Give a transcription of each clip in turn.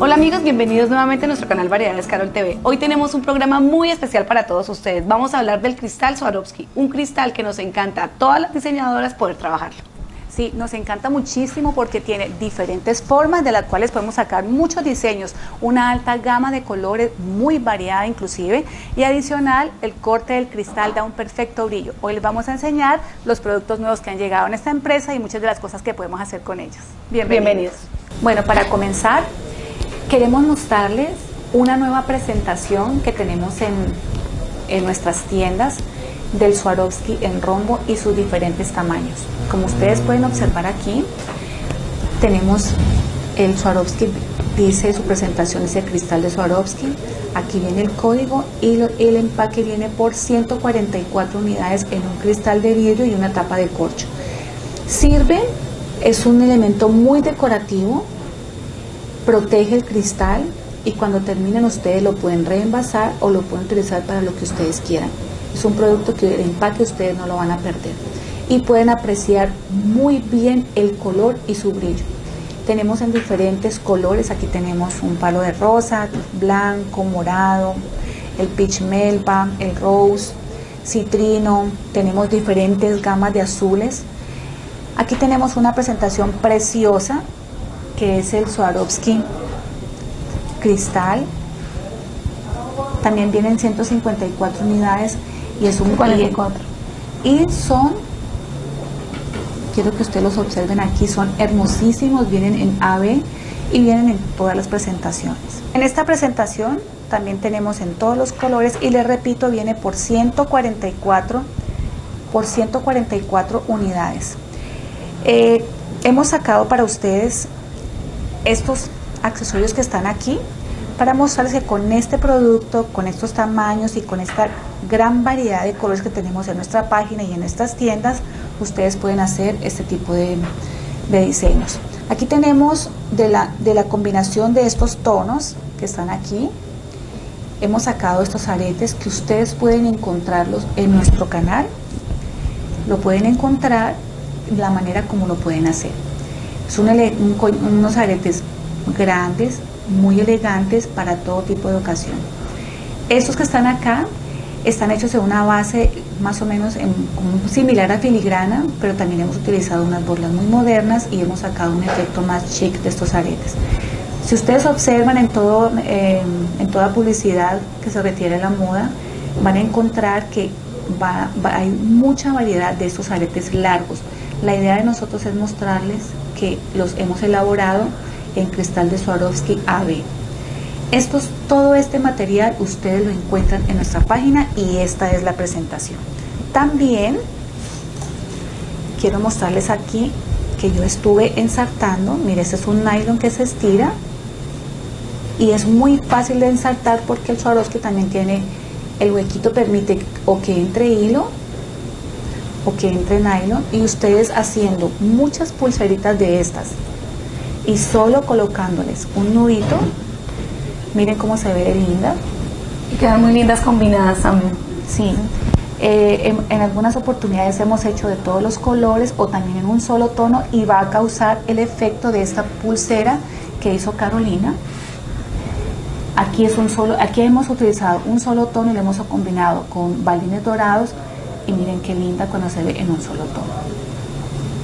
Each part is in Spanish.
Hola amigos, bienvenidos nuevamente a nuestro canal Variedades Carol TV. Hoy tenemos un programa muy especial para todos ustedes. Vamos a hablar del cristal Swarovski, un cristal que nos encanta a todas las diseñadoras poder trabajarlo. Sí, nos encanta muchísimo porque tiene diferentes formas de las cuales podemos sacar muchos diseños, una alta gama de colores muy variada inclusive y adicional el corte del cristal da un perfecto brillo. Hoy les vamos a enseñar los productos nuevos que han llegado en esta empresa y muchas de las cosas que podemos hacer con ellos. Bienvenidos. Bienvenidos. Bueno, para comenzar queremos mostrarles una nueva presentación que tenemos en, en nuestras tiendas del Swarovski en rombo y sus diferentes tamaños. Como ustedes pueden observar aquí, tenemos el Swarovski, dice su presentación, ese cristal de Swarovski. Aquí viene el código y el empaque viene por 144 unidades en un cristal de vidrio y una tapa de corcho. Sirve, es un elemento muy decorativo, protege el cristal y cuando terminen ustedes lo pueden reenvasar o lo pueden utilizar para lo que ustedes quieran. Es un producto que el empaque ustedes no lo van a perder. Y pueden apreciar muy bien el color y su brillo. Tenemos en diferentes colores, aquí tenemos un palo de rosa, blanco, morado, el peach melba, el rose, citrino, tenemos diferentes gamas de azules. Aquí tenemos una presentación preciosa que es el Swarovski cristal. También vienen 154 unidades y es un 44. Y son, quiero que ustedes los observen aquí, son hermosísimos, vienen en AB y vienen en todas las presentaciones. En esta presentación también tenemos en todos los colores y les repito, viene por 144 por 144 unidades. Eh, hemos sacado para ustedes estos accesorios que están aquí para mostrarles que con este producto, con estos tamaños y con esta gran variedad de colores que tenemos en nuestra página y en estas tiendas, ustedes pueden hacer este tipo de, diseños. Aquí tenemos de la, de la combinación de estos tonos que están aquí, hemos sacado estos aretes que ustedes pueden encontrarlos en nuestro canal, lo pueden encontrar la manera como lo pueden hacer. Son unos aretes grandes, muy elegantes para todo tipo de ocasión. Estos que están acá están hechos de una base más o menos similar a filigrana, pero también hemos utilizado unas borlas muy modernas y hemos sacado un efecto más chic de estos aretes. Si ustedes observan en, todo, en toda publicidad que se refiere a la moda, van a encontrar que hay mucha variedad de estos aretes largos. La idea de nosotros es mostrarles que los hemos elaborado en cristal de Swarovski AB. Estos, todo este material ustedes lo encuentran en nuestra página y esta es la presentación. También quiero mostrarles aquí que yo estuve ensartando. Mire, este es un nylon que se estira y es muy fácil de ensartar porque el Swarovski también tiene el huequito permite o que entre hilo o que entre nylon y ustedes haciendo muchas pulseritas de estas y solo colocándoles un nudito, miren cómo se ve de linda. Y quedan muy lindas combinadas también. Sí. Eh, en, algunas oportunidades hemos hecho de todos los colores o también en un solo tono y va a causar el efecto de esta pulsera que hizo Carolina. Aquí, es un solo, aquí hemos utilizado un solo tono y lo hemos combinado con balines dorados y miren qué linda cuando se ve en un solo tono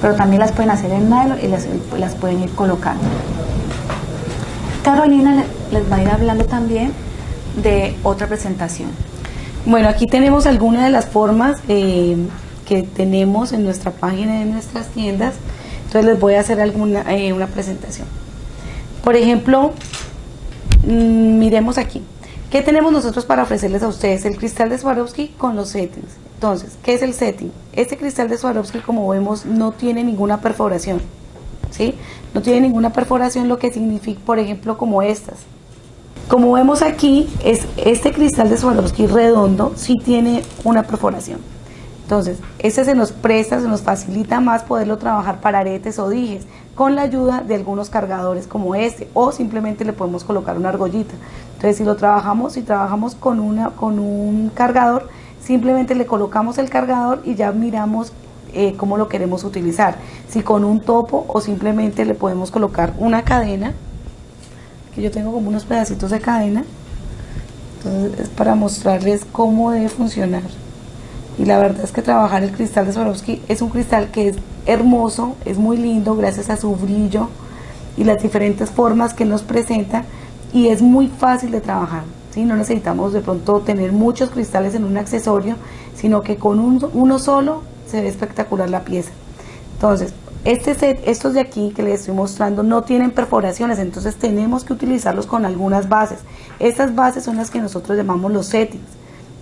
pero también las pueden hacer en nylon y las, pueden ir colocando. Carolina les va a ir hablando también de otra presentación. Bueno, aquí tenemos algunas de las formas eh, que tenemos en nuestra página de nuestras tiendas. Entonces les voy a hacer alguna eh, una presentación. Por ejemplo, mm, miremos aquí. ¿Qué tenemos nosotros para ofrecerles a ustedes? El cristal de Swarovski con los settings. Entonces, ¿qué es el setting? Este cristal de Swarovski, como vemos, no tiene ninguna perforación. ¿sí? No tiene ninguna perforación, lo que significa, por ejemplo, como estas. Como vemos aquí, es este cristal de Swarovski redondo sí tiene una perforación. Entonces, este se nos presta, se nos facilita más poderlo trabajar para aretes o dijes con la ayuda de algunos cargadores como este o simplemente le podemos colocar una argollita. Entonces si lo trabajamos, si trabajamos con, una, con un cargador, simplemente le colocamos el cargador y ya miramos eh, cómo lo queremos utilizar. Si con un topo o simplemente le podemos colocar una cadena, que yo tengo como unos pedacitos de cadena, entonces es para mostrarles cómo debe funcionar. Y la verdad es que trabajar el cristal de Swarovski es un cristal que es hermoso, es muy lindo gracias a su brillo y las diferentes formas que nos presenta y es muy fácil de trabajar. ¿Sí? No necesitamos de pronto tener muchos cristales en un accesorio, sino que con uno solo se ve espectacular la pieza. Entonces, este set, estos de aquí que les estoy mostrando no tienen perforaciones, entonces tenemos que utilizarlos con algunas bases. Estas bases son las que nosotros llamamos los settings.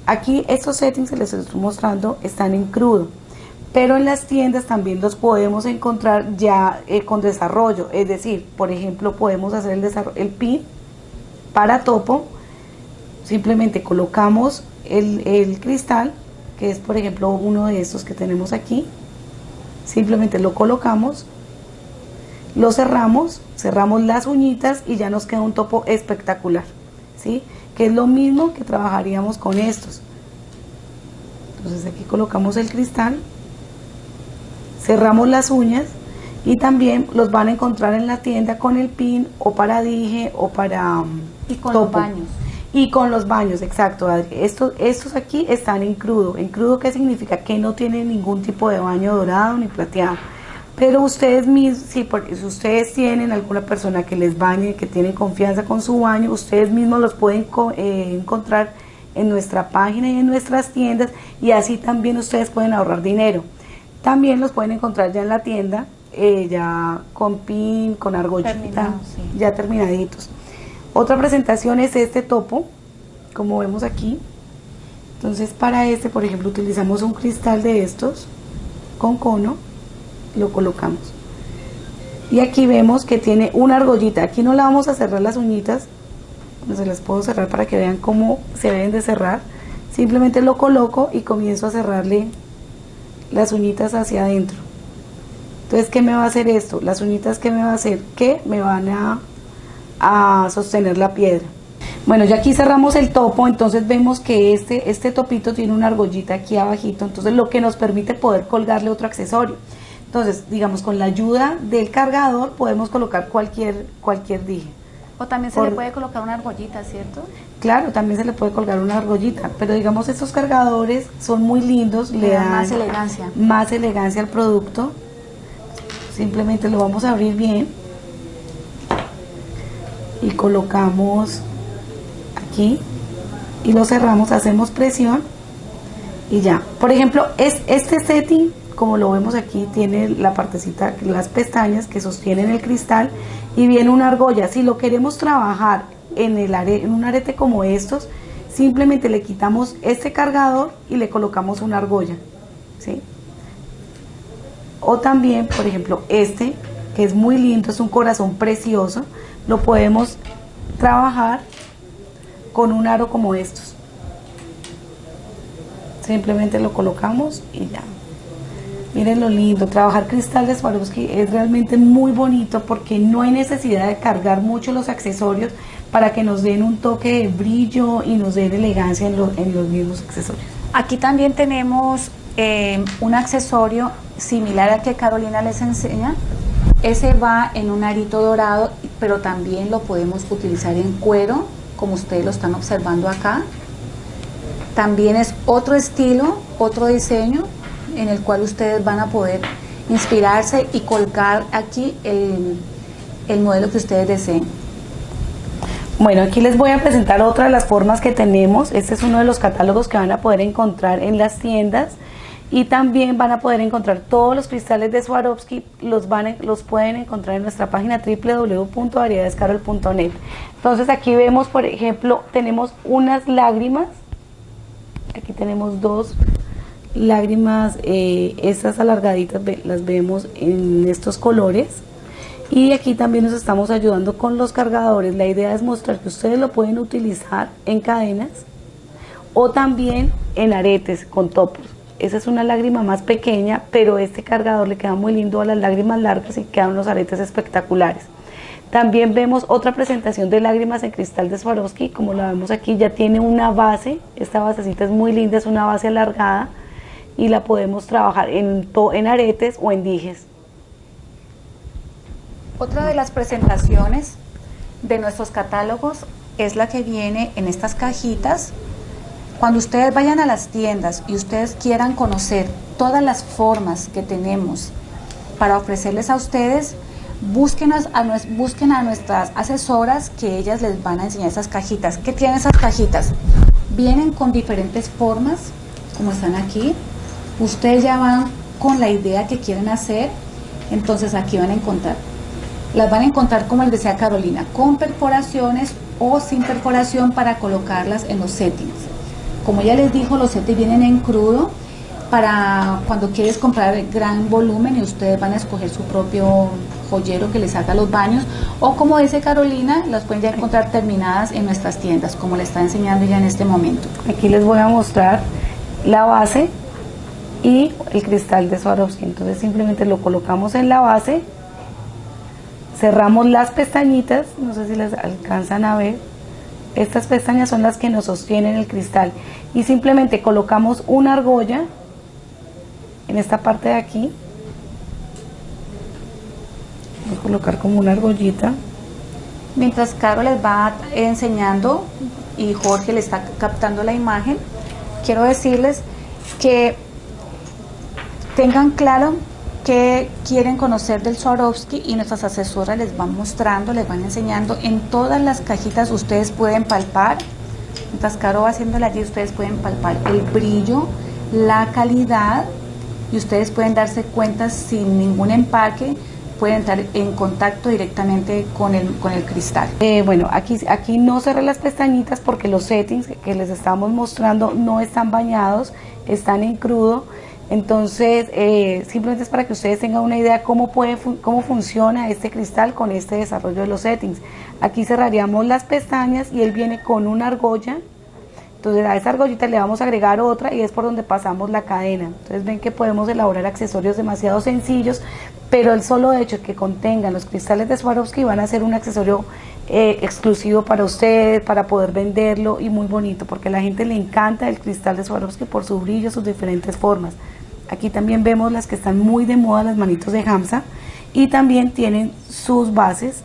Aquí estos settings que les estoy mostrando están en crudo, pero en las tiendas también los podemos encontrar ya eh, con desarrollo, es decir, por ejemplo, podemos hacer el, el pin para topo, simplemente colocamos el, el cristal, que es por ejemplo uno de estos que tenemos aquí, simplemente lo colocamos, lo cerramos, cerramos las uñitas y ya nos queda un topo espectacular, ¿sí? Que es lo mismo que trabajaríamos con estos. Entonces aquí colocamos el cristal, cerramos las uñas y también los van a encontrar en la tienda con el pin o para dije o para y con los baños y con los baños, exacto, Estos, estos aquí están en crudo. ¿En crudo qué significa? Que no tienen ningún tipo de baño dorado ni plateado. Pero ustedes mismos, si, si ustedes tienen alguna persona que les bañe, que tienen confianza con su baño, ustedes mismos los pueden eh, encontrar en nuestra página y en nuestras tiendas y así también ustedes pueden ahorrar dinero. También los pueden encontrar ya en la tienda, eh, ya con pin, con argollita, ya terminaditos. Otra presentación es este topo, como vemos aquí. Entonces para este, por ejemplo, utilizamos un cristal de estos con cono, lo colocamos. Y aquí vemos que tiene una argollita. Aquí no la vamos a cerrar las uñitas, no se las puedo cerrar para que vean cómo se deben de cerrar. Simplemente lo coloco y comienzo a cerrarle las uñitas hacia adentro. Entonces, ¿qué me va a hacer esto? Las uñitas, ¿qué me va a hacer? Que me van a a sostener la piedra. Bueno, ya aquí cerramos el topo, entonces vemos que este, este topito tiene una argollita aquí abajito, entonces lo que nos permite poder colgarle otro accesorio. Entonces, digamos, con la ayuda del cargador podemos colocar cualquier, cualquier dije. O también se le puede colocar una argollita, ¿cierto? Claro, también se le puede colgar una argollita, pero digamos estos cargadores son muy lindos, le, dan más elegancia. Más elegancia al producto. Simplemente lo vamos a abrir bien y colocamos aquí y lo cerramos, hacemos presión y ya. Por ejemplo, es, este setting, como lo vemos aquí, tiene la partecita, las pestañas que sostienen el cristal y viene una argolla. Si lo queremos trabajar en, el en un arete como estos, simplemente le quitamos este cargador y le colocamos una argolla. ¿sí? O también, por ejemplo, este, que es muy lindo, es un corazón precioso, lo podemos trabajar con un aro como estos. Simplemente lo colocamos y ya. Miren lo lindo, trabajar cristal de Swarovski es realmente muy bonito porque no hay necesidad de cargar mucho los accesorios para que nos den un toque de brillo y nos den elegancia en, en los mismos accesorios. Aquí también tenemos eh, un accesorio similar al que Carolina les enseña, ese va en un arito dorado, pero también lo podemos utilizar en cuero, como ustedes lo están observando acá. También es otro estilo, otro diseño, en el cual ustedes van a poder inspirarse y colgar aquí el, el modelo que ustedes deseen. Bueno, aquí les voy a presentar otra de las formas que tenemos. Este es uno de los catálogos que van a poder encontrar en las tiendas y también van a poder encontrar todos los cristales de Swarovski, los, van, los pueden encontrar en nuestra página www.variedadescarol.net. Entonces aquí vemos, por ejemplo, tenemos unas lágrimas, aquí tenemos dos lágrimas, eh, estas alargaditas las vemos en estos colores. Y aquí también nos estamos ayudando con los cargadores. La idea es mostrar que ustedes lo pueden utilizar en cadenas o también en aretes con topos. Esa es una lágrima más pequeña, pero este cargador le queda muy lindo a las lágrimas largas y quedan unos aretes espectaculares. También vemos otra presentación de lágrimas en cristal de Swarovski, como la vemos aquí, ya tiene una base, esta basecita es muy linda, es una base alargada, y la podemos trabajar en, en aretes o en dijes. Otra de las presentaciones de nuestros catálogos es la que viene en estas cajitas. Cuando ustedes vayan a las tiendas y ustedes quieran conocer todas las formas que tenemos para ofrecerles a ustedes, busquen a, nuestras asesoras que ellas les van a enseñar esas cajitas. ¿Qué tienen esas cajitas? Vienen con diferentes formas, como están aquí. Ustedes ya van con la idea que quieren hacer, entonces aquí van a encontrar. Las van a encontrar como el desea Carolina, con perforaciones o sin perforación para colocarlas en los settings. Como ya les dijo, los settings vienen en crudo, para cuando quieres comprar gran volumen y ustedes van a escoger su propio joyero que les haga los baños o como dice Carolina, las pueden ya encontrar terminadas en nuestras tiendas como le está enseñando ya en este momento. Aquí les voy a mostrar la base y el cristal de Swarovski, entonces simplemente lo colocamos en la base, cerramos las pestañitas, no sé si les alcanzan a ver, estas pestañas son las que nos sostienen el cristal. Y simplemente colocamos una argolla en esta parte de aquí. Voy a colocar como una argollita. Mientras Caro les va enseñando y Jorge le está captando la imagen quiero decirles que tengan claro que quieren conocer del Swarovski y nuestras asesoras les van mostrando, les van enseñando en todas las cajitas ustedes pueden palpar mientras Caro va haciéndole allí ustedes pueden palpar el brillo la calidad y ustedes pueden darse cuenta sin ningún empaque pueden estar en contacto directamente con el, con el cristal. Eh, bueno, aquí, aquí no cerré las pestañitas porque los settings que les estamos mostrando no están bañados, están en crudo. Entonces, eh, simplemente es para que ustedes tengan una idea cómo, puede cómo funciona este cristal con este desarrollo de los settings. Aquí cerraríamos las pestañas y él viene con una argolla entonces a esa argollita le vamos a agregar otra y es por donde pasamos la cadena. Entonces ven que podemos elaborar accesorios demasiado sencillos, pero el solo hecho de que contengan los cristales de Swarovski van a ser un accesorio eh, exclusivo para ustedes, para poder venderlo y muy bonito, porque a la gente le encanta el cristal de Swarovski por su brillo, sus diferentes formas. Aquí también vemos las que están muy de moda, las manitos de Hamza, y también tienen sus bases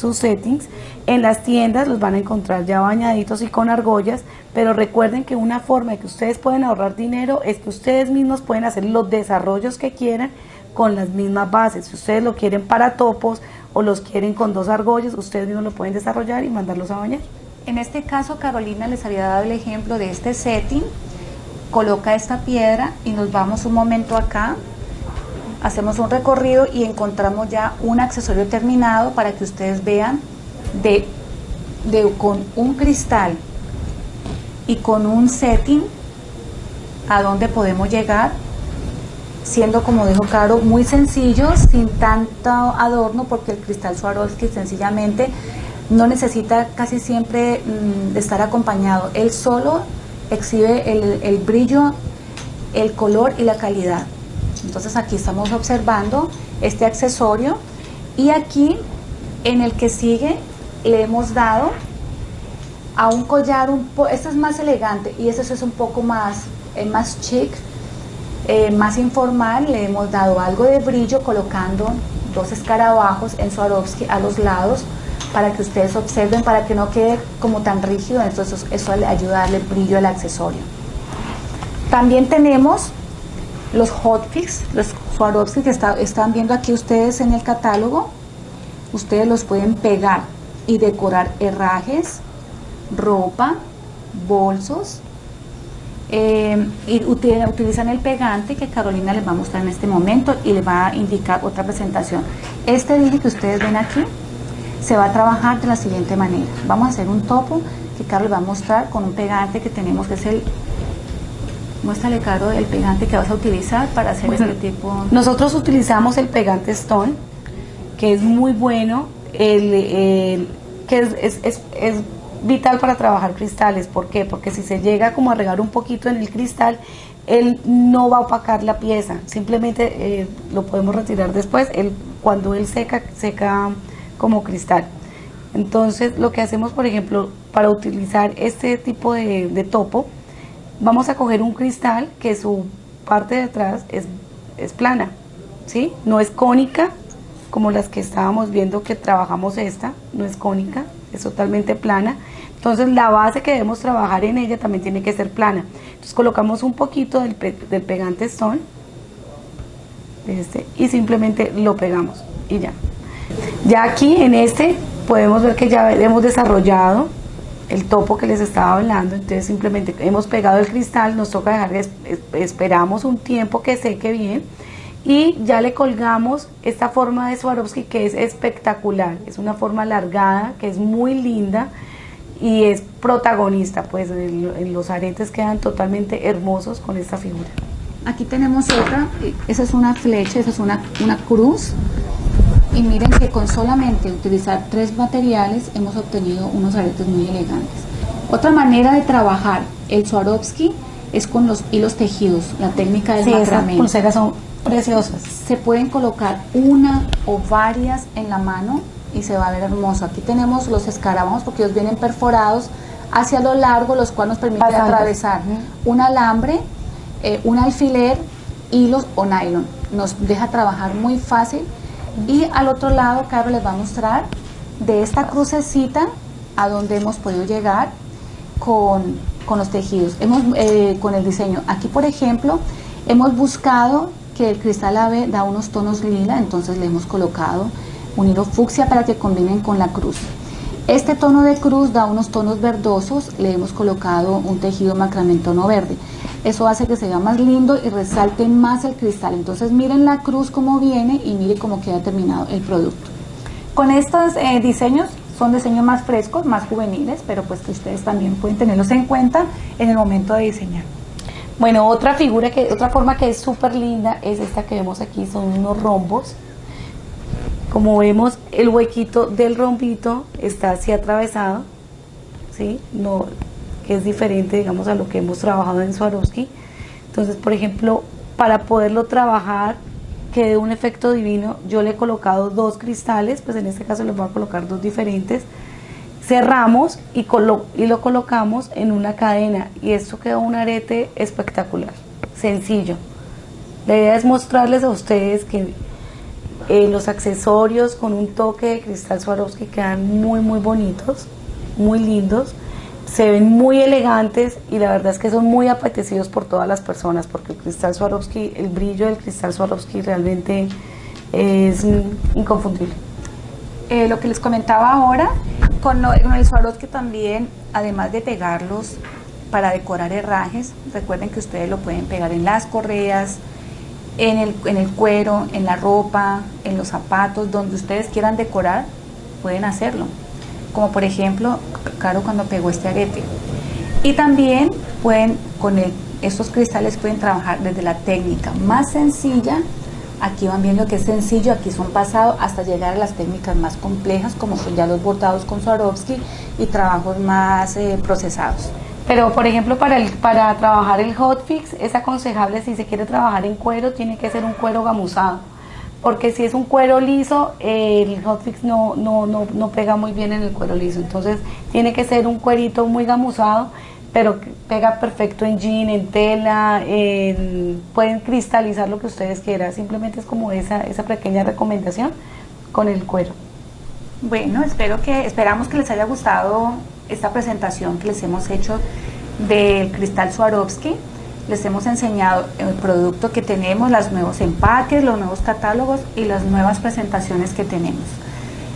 sus settings. En las tiendas los van a encontrar ya bañaditos y con argollas, pero recuerden que una forma de que ustedes pueden ahorrar dinero es que ustedes mismos pueden hacer los desarrollos que quieran con las mismas bases. Si ustedes lo quieren para topos o los quieren con dos argollas, ustedes mismos lo pueden desarrollar y mandarlos a bañar. En este caso, Carolina les había dado el ejemplo de este setting. Coloca esta piedra y nos vamos un momento acá hacemos un recorrido y encontramos ya un accesorio terminado para que ustedes vean de, con un cristal y con un setting a dónde podemos llegar siendo como dijo Caro muy sencillo sin tanto adorno porque el cristal Swarovski sencillamente no necesita casi siempre mm, de estar acompañado. Él solo exhibe el, brillo el color y la calidad. Entonces aquí estamos observando este accesorio y aquí en el que sigue le hemos dado a un collar, un este es más elegante y este es un poco más, eh, más chic, eh, más informal, le hemos dado algo de brillo colocando dos escarabajos en Swarovski a los lados para que ustedes observen, para que no quede como tan rígido, entonces eso le ayuda a darle brillo al accesorio. También tenemos los hotfix, los Swarovski que están viendo aquí ustedes en el catálogo, ustedes los pueden pegar y decorar herrajes, ropa, bolsos, eh, y utilizan el pegante que Carolina les va a mostrar en este momento y les va a indicar otra presentación. Este dije que ustedes ven aquí se va a trabajar de la siguiente manera. Vamos a hacer un topo que Carlos va a mostrar con un pegante que tenemos que es el Muéstrale, Caro, el pegante que vas a utilizar para hacer este tipo. Nosotros utilizamos el pegante Stone, que es muy bueno, el, que es, es, es, vital para trabajar cristales. ¿Por qué? Porque si se llega como a regar un poquito en el cristal, él no va a opacar la pieza, simplemente eh, lo podemos retirar después, él, cuando él seca, seca como cristal. Entonces, lo que hacemos, por ejemplo, para utilizar este tipo de, topo, vamos a coger un cristal que su parte de atrás es, es plana, ¿sí? No es cónica como las que estábamos viendo que trabajamos esta, no es cónica, es totalmente plana. Entonces la base que debemos trabajar en ella también tiene que ser plana. Entonces colocamos un poquito del, del pegante stone este, y simplemente lo pegamos y ya. Ya aquí en este podemos ver que ya hemos desarrollado el topo que les estaba hablando, entonces simplemente hemos pegado el cristal, nos toca dejar, esperamos un tiempo que seque bien y ya le colgamos esta forma de Swarovski que es espectacular, es una forma alargada, que es muy linda y es protagonista, pues en los aretes quedan totalmente hermosos con esta figura. Aquí tenemos otra, esa es una flecha, esa es una, una cruz y miren que con solamente utilizar tres materiales hemos obtenido unos aretes muy elegantes. Otra manera de trabajar el Swarovski es con los hilos tejidos, la técnica del sí, Esas pulseras son preciosas. Se pueden colocar una o varias en la mano y se va a ver hermoso. Aquí tenemos los escarabajos porque ellos vienen perforados hacia lo largo, los cuales nos permiten atravesar un alambre, eh, un alfiler, hilos o nylon. Nos deja trabajar muy fácil y al otro lado, Carlos les va a mostrar de esta crucecita a donde hemos podido llegar con, los tejidos, hemos, eh, con el diseño. Aquí, por ejemplo, hemos buscado que el cristal ave da unos tonos lila, entonces le hemos colocado un hilo fucsia para que combinen con la cruz. Este tono de cruz da unos tonos verdosos, le hemos colocado un tejido macramé tono verde. Eso hace que se vea más lindo y resalte más el cristal. Entonces miren la cruz como viene y miren cómo queda terminado el producto. Con estos eh, diseños son diseños más frescos, más juveniles, pero pues que ustedes también pueden tenerlos en cuenta en el momento de diseñar. Bueno, otra figura que, otra forma que es súper linda es esta que vemos aquí, son unos rombos como vemos, el huequito del rompito está así atravesado, ¿sí? No, que es diferente, digamos, a lo que hemos trabajado en Swarovski. Entonces, por ejemplo, para poderlo trabajar, que dé un efecto divino, yo le he colocado dos cristales, pues en este caso les voy a colocar dos diferentes, cerramos y, lo colocamos en una cadena y esto queda un arete espectacular, sencillo. La idea es mostrarles a ustedes que eh, los accesorios con un toque de cristal Swarovski quedan muy muy bonitos, muy lindos, se ven muy elegantes y la verdad es que son muy apetecidos por todas las personas porque el cristal Swarovski, el brillo del cristal Swarovski realmente es inconfundible. Eh, lo que les comentaba ahora, con, con el Swarovski también, además de pegarlos para decorar herrajes, recuerden que ustedes lo pueden pegar en las correas, en el, en el cuero, en la ropa, en los zapatos, donde ustedes quieran decorar, pueden hacerlo. Como por ejemplo, Caro cuando pegó este arete. Y también pueden, con estos cristales pueden trabajar desde la técnica más sencilla, aquí van viendo que es sencillo, aquí son pasados, hasta llegar a las técnicas más complejas, como son ya los bordados con Swarovski y trabajos más eh, procesados. Pero, por ejemplo, para, el, para trabajar el hotfix es aconsejable, si se quiere trabajar en cuero, tiene que ser un cuero gamuzado. Porque si es un cuero liso, el hotfix no, no, no, no pega muy bien en el cuero liso. Entonces, tiene que ser un cuerito muy gamuzado, pero pega perfecto en jean, en tela, pueden cristalizar lo que ustedes quieran. Simplemente es como esa, esa pequeña recomendación con el cuero. Bueno, espero que, esperamos que les haya gustado esta presentación que les hemos hecho del cristal Swarovski. Les hemos enseñado el producto que tenemos, los nuevos empaques, los nuevos catálogos y las nuevas presentaciones que tenemos.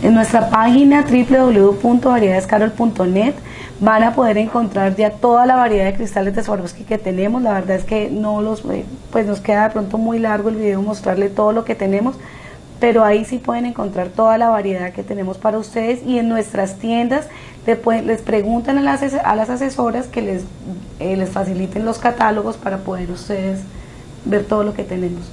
En nuestra página www.variedadescarol.net van a poder encontrar ya toda la variedad de cristales de Swarovski que tenemos. La verdad es que no los, eh, pues nos queda de pronto muy largo el video mostrarle todo lo que tenemos, pero ahí sí pueden encontrar toda la variedad que tenemos para ustedes y en nuestras tiendas les preguntan a las, a las asesoras que les, eh, les faciliten los catálogos para poder ustedes ver todo lo que tenemos.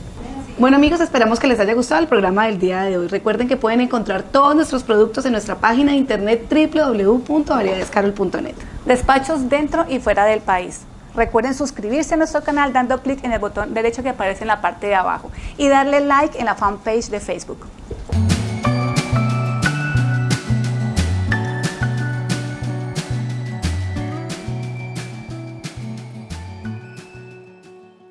Bueno amigos, esperamos que les haya gustado el programa del día de hoy. Recuerden que pueden encontrar todos nuestros productos en nuestra página de internet www.variedadescarol.net. Despachos dentro y fuera del país. Recuerden suscribirse a nuestro canal dando clic en el botón derecho que aparece en la parte de abajo y darle like en la fanpage de Facebook.